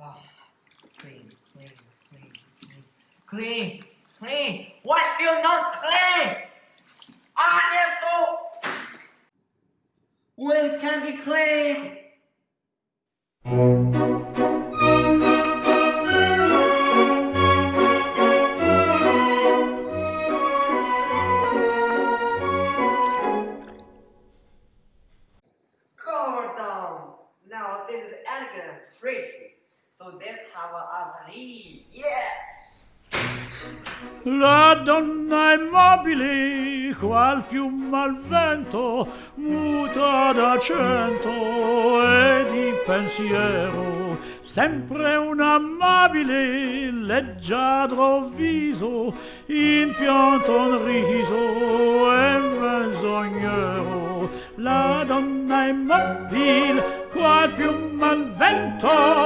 Ah, clean, clean, clean, clean, clean, clean. Why still not clean? Therefore, when can be clean? Gordon! Now this is elegant and pretty. So that's how I live. Yeah! La donna è mobile, qual fiume al vento, muta d'accento e di pensiero, sempre un amabile, leggiadro viso, impianto un riso e menzognero. La donna è mobile, qual fiume al vento,